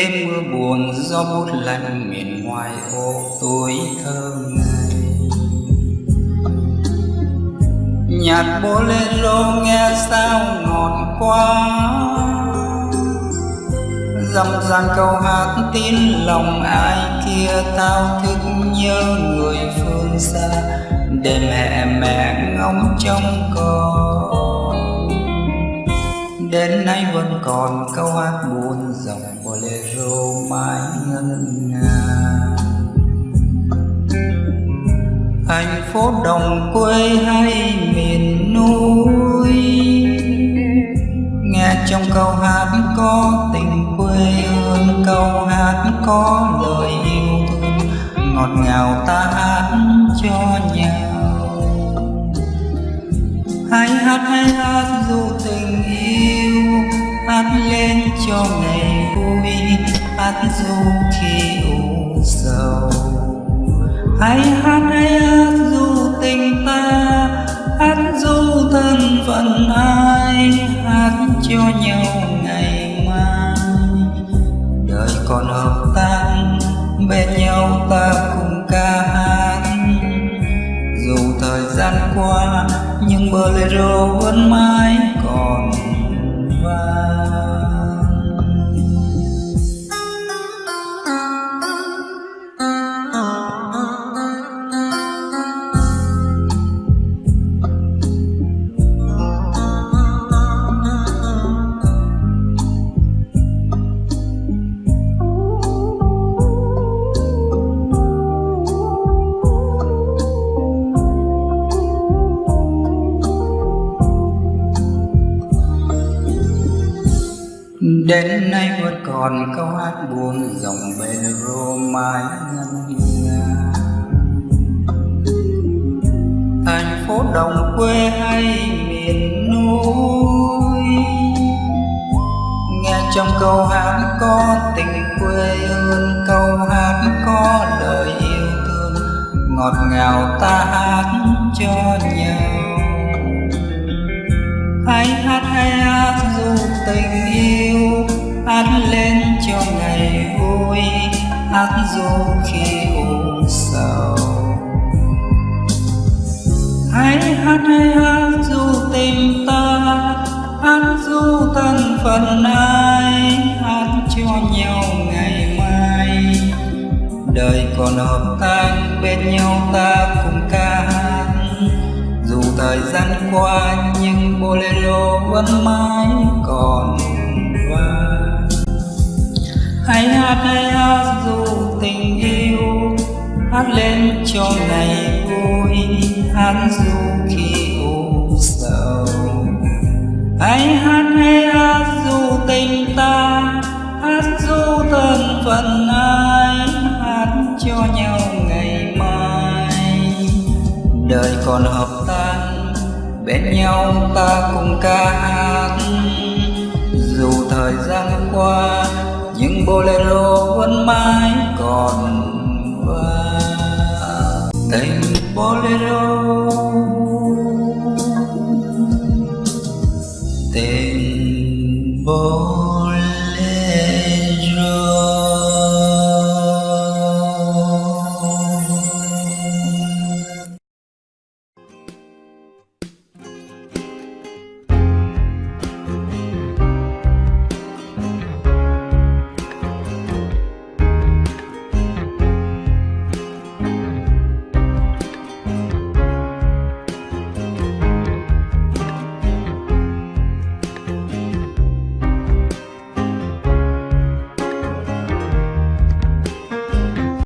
đêm mưa buồn do bút lạnh miền ngoài ô tuổi thơ ngày nhạc bolero nghe sao ngọt quá. Dăm dàn câu hát tin lòng ai kia thao thức nhớ người phương xa. Để mẹ mẹ ngóng trong con. Đến nay vẫn còn câu hát buồn dòng mãi ngân nga. Thành phố đồng quê hay miền núi, nghe trong câu hát có tình quê hương, câu hát có lời yêu thương, ngọt ngào ta hát cho nhau. Hãy hát hãy hát dù tình yêu hát lên cho ngày dù khi u sầu. Hãy hát hãy hát dù tình ta, hát dù thân phận ai, hát cho nhau ngày mai. Đời còn hợp tan bên nhau ta cùng ca hát. Dù thời gian qua, nhưng bolero vẫn mãi còn Đến nay vẫn còn câu hát buồn dòng bolero mãi ngân nga. Thành phố đồng quê hay miền núi? Nghe trong câu hát có tình quê hương Câu hát có lời yêu thương. Ngọt ngào ta hát cho nhau. Hãy hát hay hát tình yêu Hát lên cho ngày vui Hát dù khi u sầu. Hãy hát hãy hát dù tình ta, Hát dù thân phận ai, Hát cho nhau ngày mai. Đời còn hợp tan bên nhau ta cùng ca thời gian qua nhưng bolero vẫn mãi còn vang hãy hát hãy hát, dù tình yêu hát lên cho ngày vui, hát dù khi u sầu. Hãy hát hãy hát, dù tình ta hát, dù thân phận ai hát cho nhau ngày mai. Đời còn hợp bên nhau ta cùng ca hát. Dù thời gian qua, những bolero vẫn mãi còn và tình bolero tình bolero.